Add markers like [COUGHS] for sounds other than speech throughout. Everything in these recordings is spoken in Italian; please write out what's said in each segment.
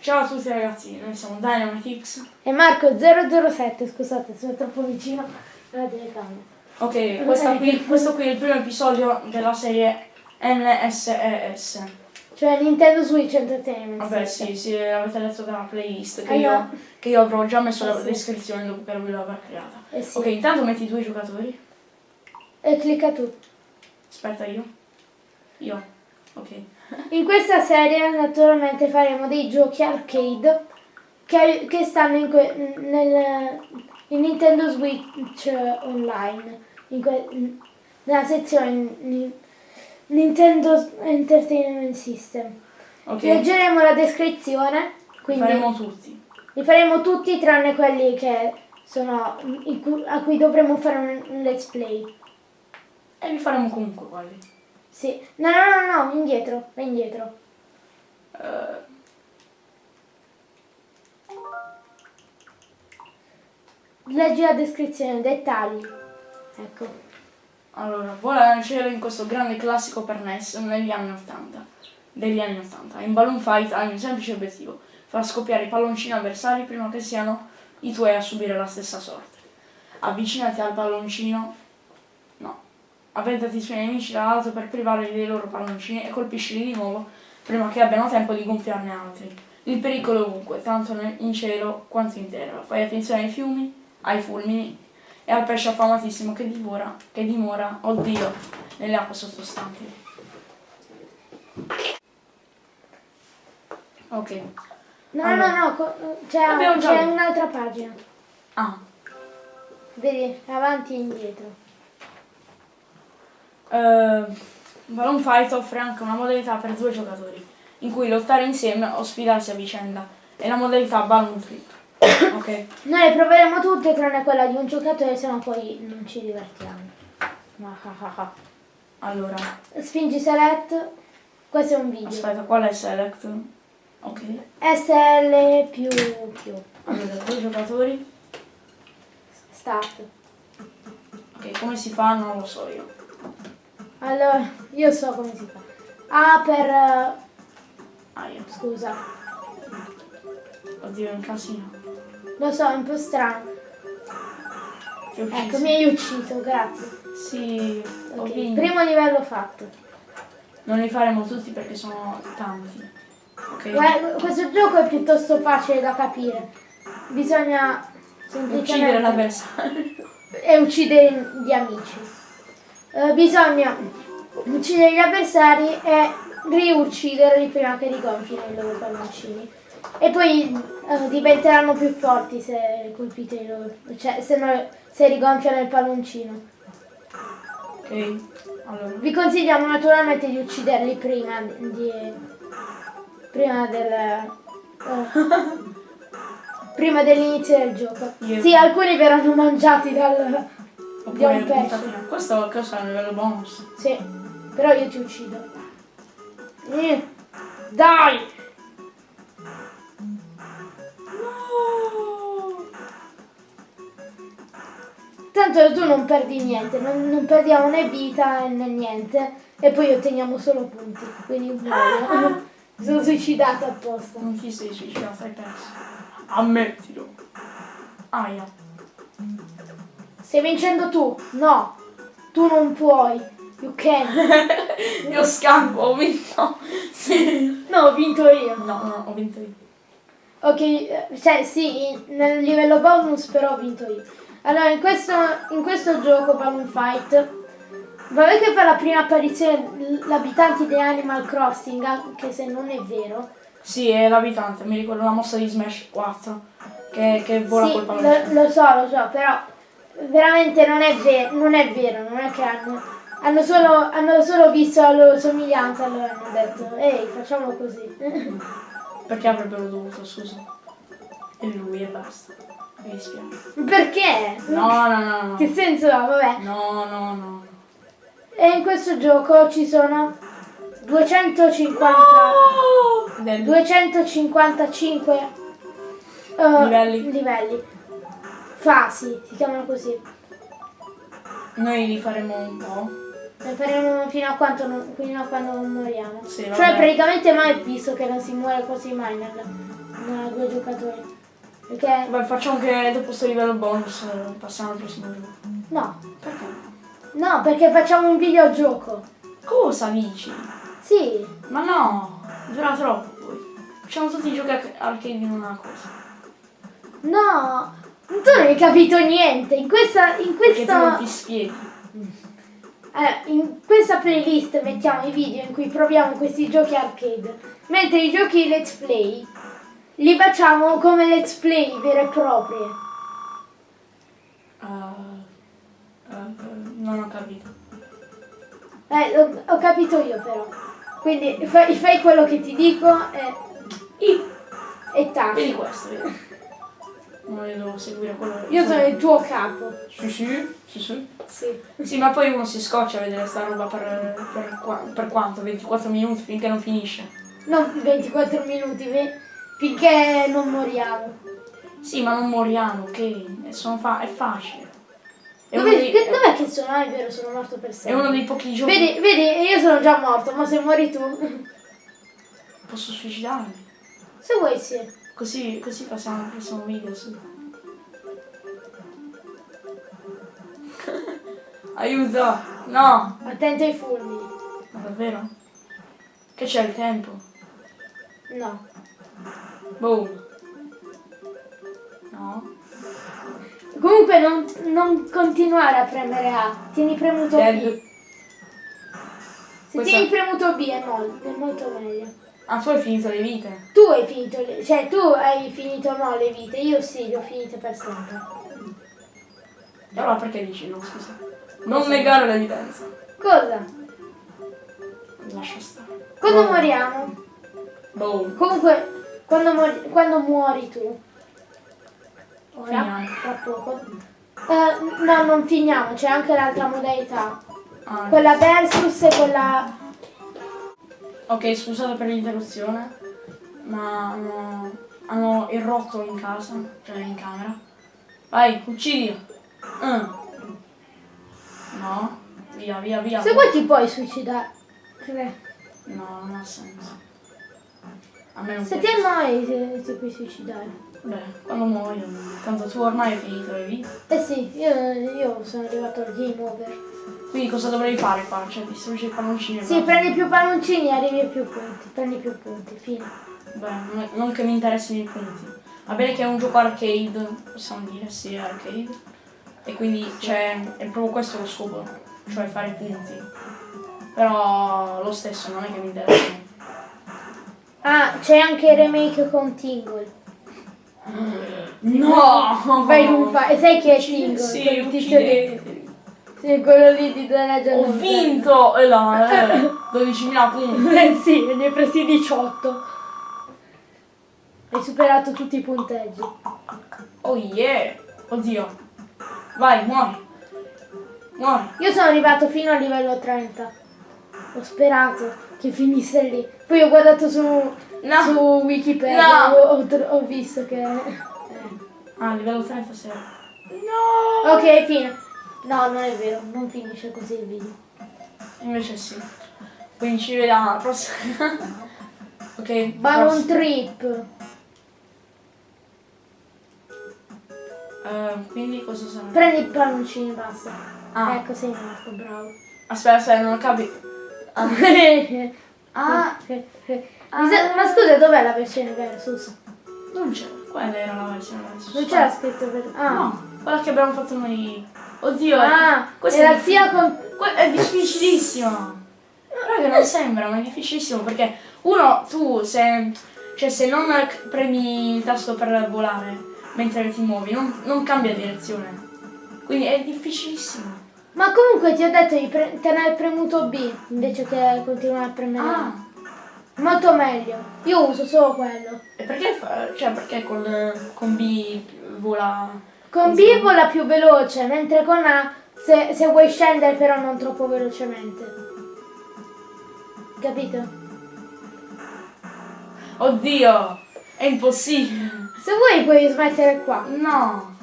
Ciao a tutti ragazzi, noi siamo Dynamitix. E Marco 007, scusate, sono troppo vicino alla telecamera. Ok, qui- questo qui è il primo episodio della serie NSES. Cioè Nintendo Switch Entertainment. Vabbè sì, sì, avete letto dalla playlist che, Eh, io, che io avrò già messo Eh, la sì. descrizione dopo che lui l'avrà creata. Eh sì. Ok, intanto metti i tuoi giocatori. E clicca tu. Aspetta io. Io. Ok. In questa serie naturalmente faremo dei giochi arcade che, che stanno in, que- nel in Nintendo Switch Online, in que- nella sezione Ni- Nintendo Entertainment System. Ok. Leggeremo la descrizione, quindi Faremo tutti. li faremo tutti tranne quelli che sono a cui dovremo fare un, un let's play. E li faremo comunque quelli. Sì. No, no, no, no, indietro, vai indietro. Eh, Leggi la descrizione, dettagli. Ecco. allora, vola nel cielo in questo grande classico per NES negli anni 80. Degli anni 80. In Balloon Fight hai un semplice obiettivo. Far scoppiare i palloncini avversari prima che siano i tuoi a subire la stessa sorte. Avvicinati al palloncino. Avventati i suoi nemici dall'alto per privarli dei loro palloncini e colpiscili di nuovo prima che abbiano tempo di gonfiarne altri. Il pericolo è ovunque, tanto in cielo quanto in terra. Fai attenzione ai fiumi, ai fulmini e al pesce affamatissimo che divora, che dimora, oddio, nelle acque sottostanti. Ok. No, Allora. no, no, c'è, visto. un'altra pagina. Ah, Vedi, avanti e indietro. Eh, Balloon Fight offre anche una modalità per due giocatori, in cui lottare insieme o sfidarsi a vicenda. È la modalità Balloon Flip. [COUGHS] ok? Noi le proveremo tutte tranne quella di un giocatore, sennò poi non ci divertiamo. Ah, ah, ah. Allora, Spingi select, questo è un video. aspetta, qual è Select? Ok. SL più più. Allora, due giocatori. Start. Ok, come si fa? Non lo so io. Allora, io so come si fa. A per... eh, Ah, io. scusa. Oddio, è un casino. Lo so, è un po' strano. Ecco, mi hai ucciso, grazie. Sì, ho Ok, vinto. Primo livello fatto. Non li faremo tutti perché sono tanti. Ok? Guarda, questo gioco è piuttosto facile da capire. Bisogna Uccidere semplicemente l'avversario. e uccidere gli amici. Eh, bisogna uccidere gli avversari e riucciderli prima che rigonfino i loro palloncini. E poi eh, diventeranno più forti se colpite i loro. cioè se, no- se rigonfiano il palloncino. Ok. Allora. Vi consigliamo naturalmente di ucciderli prima di. prima del. eh, [LAUGHS] prima dell'inizio del gioco. Io- Sì, alcuni verranno mangiati dal. Oppure un là. Questo cosa è un livello bonus. Sì, però io ti uccido. Eh, Dai! Tanto tu non perdi niente, non, non perdiamo né vita né niente e poi otteniamo solo punti, quindi muoio. Mi [LAUGHS] sono suicidata apposta. Non ti sei suicidato, hai perso. Ammettilo. Aia. Stai vincendo tu? No, tu non puoi. You can. [LAUGHS] Io scampo, ho vinto. Sì. No, ho vinto io. No, no, ho vinto io. Ok, eh, cioè sì, nel livello bonus però ho vinto io. Allora, in questo, in questo gioco Balloon Fight, vabbè che fa la prima apparizione l'abitante di Animal Crossing, anche se non è vero. Sì, è l'abitante, mi ricordo la mossa di Smash 4. Che, che vola sì, col palloncino. lo, lo so, lo so, però veramente non è, ve- non è vero, non è che hanno, hanno, solo, hanno solo visto la loro somiglianza, allora hanno detto, ehi, facciamolo così. [LAUGHS] Perché avrebbero dovuto, scusa. E lui e basta. Mi dispiace. Perché? No, no, no, no. Che senso ha? Vabbè. No, no, no. E in questo gioco ci sono 250 Del- 255 eh, Livelli. livelli. Fasi, si chiamano così. Noi li faremo un po'. Ne faremo fino a, quanto non, fino a quando non moriamo. Sì, cioè vabbè. praticamente mai visto che non si muore quasi mai nel, No, a due giocatori. Perché Beh, facciamo che dopo questo livello bonus passiamo al prossimo gioco. no. Perché? No, perché facciamo un videogioco. Cosa dici? Sì. Ma no, dura troppo poi. Facciamo tutti i giochi arc- arcade in una cosa. No. Tu non hai capito niente. In questa. In questa. spieghi. Eh, in questa playlist mettiamo i video in cui proviamo questi giochi arcade, mentre i giochi let's play li facciamo come let's play vere e proprie. Eh, eh, non ho capito. Eh, lo- ho capito io però. Quindi fai, fai quello che ti dico e, I, e vedi taci. questo, vedi. Devo seguire quello. Io sono il tuo capo. Sì, sì, sì, sì. Sì. Sì, ma poi uno si scoccia a vedere sta roba per, per, qua- per quanto? 24 minuti finché non finisce. Non 24 minuti, finché non moriamo. Sì, ma non moriamo, ok? Sono fa- è facile. È Dove, dei, che- dov'è che sono? Ah, è vero, sono morto per è sempre. uno dei pochi giochi. Vedi, vedi, io sono già morto, ma se muori tu, Posso suicidarmi. se vuoi sì. Così, così passiamo al prossimo video, su. Aiuto! No! Attento ai fulmini. Ma davvero? Che c'è il tempo? No. Boom! No? Comunque non, non continuare a premere A, tieni premuto B. Dead. Se Questa- tieni premuto B è molto, è molto meglio. Ah, tu hai finito le vite? Tu hai finito, le- cioè tu hai finito no le vite, io sì, le ho finite per sempre. E allora perché dici no, scusa? Non negare l'evidenza. Cosa? Lascia stare. Quando Boom. moriamo? Boom. Comunque, quando, muori- quando muori tu, ora, Finiamo. tra poco, eh, no, non finiamo, c'è anche l'altra modalità. Ah, Quella versus e quella... Ok, scusate per l'interruzione, ma hanno, hanno il rotto in casa, cioè in camera. Vai, uccidi. Mm. No, via, via, via. Se vuoi ti puoi suicidare. No, non ha senso. A me non Se ti annoi ti, ti puoi suicidare. Beh, quando muoio, tanto tu ormai hai finito le vite. Eh sì, io, io sono arrivato al game over. Quindi cosa dovrei fare qua? Cioè, distruggi i palloncini Sì, prendi più palloncini e arrivi a più punti. Prendi più punti, fine. Beh, non- che mi interessino i punti. Va bene che è un gioco arcade, possiamo dire, sì, arcade. E quindi c'è, è proprio questo lo scopo, cioè fare punti. Però lo stesso non è che mi interessano. Ah, c'è anche il remake con Tingle. No! Vai non fa. E sai chi è Tingle? Sì, Quel tizio di... uccideteli. Sì, quello lì di Legend Ho vinto! E là, eh, 12.000 punti. Eh [LAUGHS] sì, ne hai presi 18. Hai superato tutti i punteggi. Oh yeah! Oddio. Vai, muori. Muori. Io sono arrivato fino al livello 30. Ho sperato che finisse lì. Poi ho guardato su, No. su Wikipedia No. ho, ho ho visto che... Ah, livello 36. No! Ok, fine. No, non è vero, non finisce così il video. Invece sì. Quindi ci vediamo alla prossima. [LAUGHS] ok. Ballon prossimo. Trip. Eh, quindi cosa sarà? Prendi i palloncini, basta. Ah. Ecco, sei morto, bravo. Aspetta, aspetta, non ho capito. Ah. Ah, [LAUGHS] sa- ma scusa, dov'è la versione versus? non c'è. Quella era la versione versus. Non c'era scritto per... Ah, No, quella che abbiamo fatto noi. Oddio, ah questa era è, sia con... è difficilissima. Raga, non sembra, ma è difficilissimo perché uno, tu se, cioè, se non premi il tasto per volare mentre ti muovi, non, non cambia direzione. Quindi è difficilissimo. Ma comunque ti ho detto di pre- tenere premuto B invece che continuare a premere A. Ah, Molto meglio. Io uso solo quello. e perché, fa- cioè, perché con, con B vola... Con B vola più veloce, mentre con A se, se vuoi scendere però non troppo velocemente. Capito? Oddio, è impossibile. Se vuoi puoi smettere qua. No.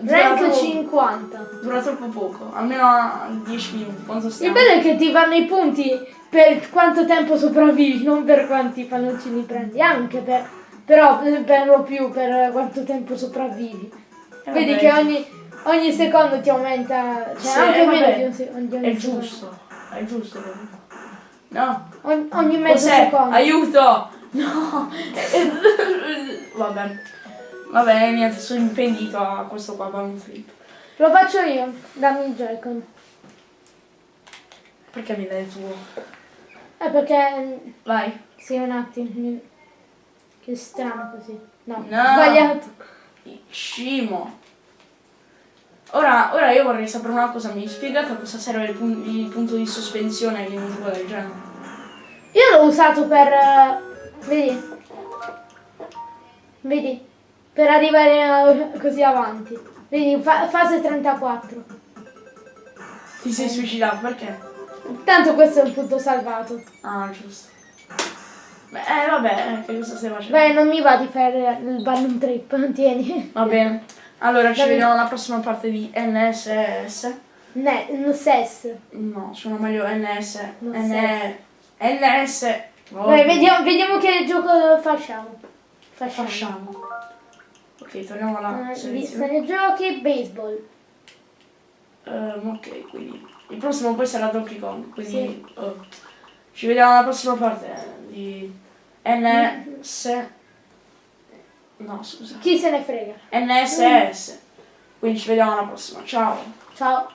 Dura Rank troppo- 50. Dura troppo poco, almeno a 10 minuti. Il bello è che ti vanno i punti per quanto tempo sopravvivi, non per quanti palloncini prendi, anche per, Però per lo più per quanto tempo sopravvivi. Eh, Vedi vabbè, che ogni, ogni secondo ti aumenta, cioè Sì, anche eh, meno di un secondo. È giusto, è giusto. No? Ogni, ogni mezzo Cos'è? secondo. Aiuto! No! [LAUGHS] Vabbè. Vabbè, niente, sono impedito a questo qua balloon flip. Lo faccio io, dammi il Joy-Con. Perché mi dai il tuo? Eh perché Vai. sì un attimo. Che strano così. No, No. sbagliato. Scimo. Ora, ora io vorrei sapere una cosa, mi spiegate a cosa serve il, pun- il punto di sospensione in un gioco del genere? Io l'ho usato per. eh, vedi? Vedi? Per arrivare eh, così avanti. Vedi, fa- fase 34. Ti sei suicidato perché? Tanto questo è un punto salvato. Ah, giusto. Beh, eh, vabbè, eh, che cosa stai facendo? Beh, non mi va di fare il balloon trip, [LAUGHS] tieni. Va bene. Allora, ci vediamo alla prossima parte di NSS. Ne, no, SES. No, suona meglio NS. NS. Oh, Vai, vediamo, vediamo che gioco facciamo. Facciamo. Facciamo. Ok, torniamo alla Eh, selezione. Giochi, baseball. Ehm, ok, quindi il prossimo poi sarà Donkey Kong, quindi oh. ci vediamo alla prossima parte eh, di NS No, scusa. Chi se ne frega. NSS. Quindi ci vediamo alla prossima. Ciao. Ciao.